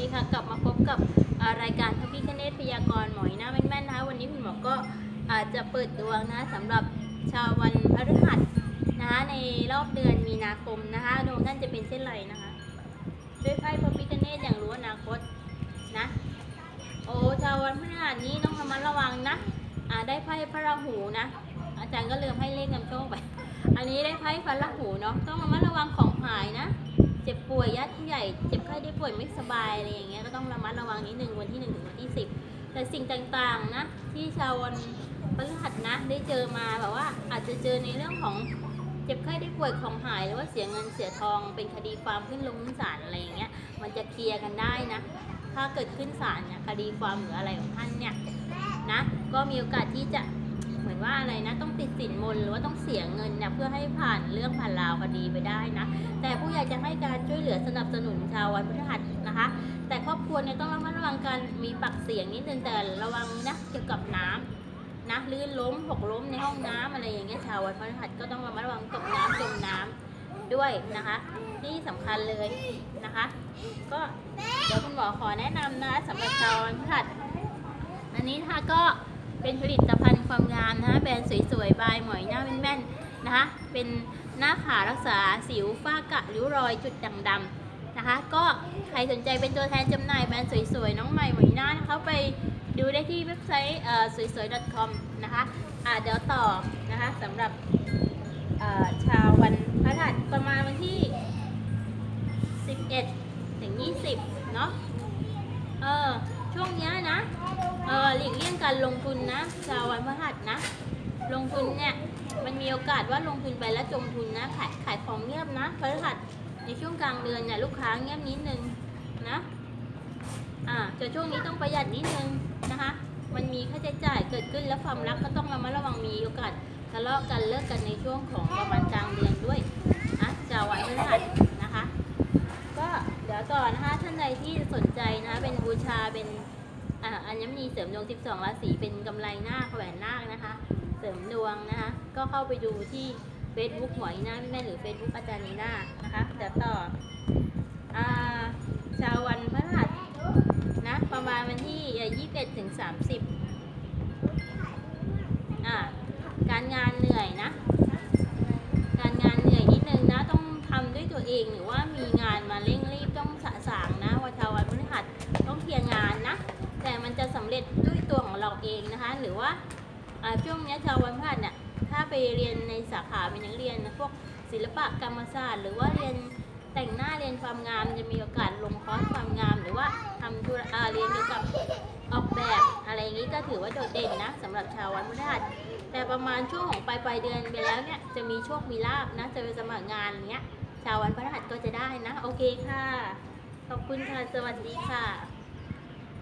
ดีค่ะกลับมาพบกับรายการพระพิคเนตพยากรณ์หมอยหน้าแม่นๆนะคะวันนี้คุณหมอก็อาจจะเปิดดวงนะสำหรับชาววันพฤหัสนะคะในรอบเดือนมีนาคมนะคะดวงท่านจะเป็นเช่นไรนะคะด้วยไพ่พระพิคเนตอย่างรู้อนาคตนะโอ้ชาววันพฤหัสนี้ต้องระมัดระวังนะอ่าได้ไพ่พระราหูนะ อาจารย์ก็เลืมให้เลขนำโชคไปอันนี้ได้ไพ่พระราหูเนาะต้องระมัดระวังของหายนะ เจ็บป่วยญาติผู้ใหญ่เจ็บไข้ได้ป่วยไม่สบายอะไรอย่างเงี้ยก็ต้องระมัดระวังนิดนึงวันที่หนึ่งถึงวันที่สิบแต่สิ่งต่างๆนะที่ชาววันพฤหัสนะได้เจอมาแบบว่าอาจจะเจอในเรื่องของเจ็บไข้ได้ป่วยของหายหรือว่าเสียเงินเสียทองเป็นคดีความขึ้นลงศาลอะไรอย่างเงี้ยมันจะเคลียร์กันได้นะ ถ้าเกิดขึ้นศาลเนี่ยคดีความหรืออะไรของท่านเนี่ยนะก็มีโอกาสที่จะ ว่าอะไรนะต้องติดสินบนหรือว่าต้องเสียเงินเนี่ยเพื่อให้ผ่านเรื่องผ่านราวคดีไปได้นะ แต่ผู้ใหญ่จะให้การช่วยเหลือสนับสนุนชาววันพฤหัสนะคะ แต่ครอบครัวเนี่ยต้องระมัดระวังการมีปากเสียงนิดนึงแต่ระวังนะเกี่ยวกับน้ำนะลื่นล้มหกล้มในห้องน้ำอะไรอย่างเงี้ยชาววันพฤหัสก็ต้องระมัดระวังตกน้ำจมน้ำด้วยนะคะนี่สำคัญเลยนะคะ ก็เดี๋ยวคุณหมอขอแนะนำนะสำหรับชาววันพฤหัสอันนี้ค่ะก็ เป็นผลิตภัณฑ์ความงามนะคะแบรนด์สวยๆ บายหมอยหน้าแม่นๆนะคะ เป็นหน้าขารักษาสิวฝ้ากระริ้วรอยจุดด่างดำนะคะ ก็ใครสนใจเป็นตัวแทนจำหน่ายแบรนด์สวยๆ น้องใหม่หมอยหน้านะคะไปดูได้ที่เว็บไซต์เอ่อสวยๆ .com นะคะอ่าเดี๋ยวต่อนะคะสำหรับเอ่อชาววันพฤหัสประมาณวันที่ 11 ถึง 20 เนาะเออช่วงเนี้ย กเลี่ยงการลงทุนนะชาววันพฤหัสนะ ลงทุนเนี่ยมันมีโอกาสว่าลงทุนไปแล้วจมทุนนะขายขายของเงียบนะพฤหัสในช่วงกลางเดือนเนี่ยลูกค้าเงียบนิดนึงนะอ่าแต่ช่วงนี้ต้องประหยัดนิดนึงนะคะ มันมีค่าใช้จ่ายเกิดขึ้นแล้วความรักก็ต้องระมัดระวังมีโอกาสทะเลาะกันเลิกกันในช่วงของประมาณกลางเดือนด้วยนะชาววันพฤหัสนะคะ ก็เดี๋ยวก่อนนะคะท่านใดที่สนใจนะคะเป็นบูชาเป็น อ่าอัญมณีเสริมดวง 12 ราศีเป็นกำไรหน้าแหวนนาคนะคะ เสริมดวงนะคะ ก็เข้าไปดูที่ Facebook หมอยหน้าแม่หรือ Facebook อาจารย์นีน่านะคะเดี๋ยวต่ออาชาววันพฤหัสนะประมาณวันที่ 21ถึง30อ่าการงานเหนื่อยนะ ช่วงนี้ชาววันพฤหัสเนี่ยถ้าไปเรียนในสาขาเป็นนักเรียนนะพวกศิลปะกรรมศาสตร์หรือว่าเรียนแต่งหน้าเรียนความงามจะมีโอกาสลงคอร์สความงาม หรือว่าทำธุระเรียนเกี่ยวกับออกแบบอะไรอย่างนี้ก็ถือว่าโดดเด่นนะสำหรับชาววันพฤหัสแต่ประมาณช่วงของปลายปลายเดือนไปแล้วเนี่ยจะมีโชคมีลาบนะจะไปสมัครงานเนี้ยชาววันพฤหัสก็จะได้นะ โอเคค่ะ ขอบคุณค่ะ สวัสดีค่ะ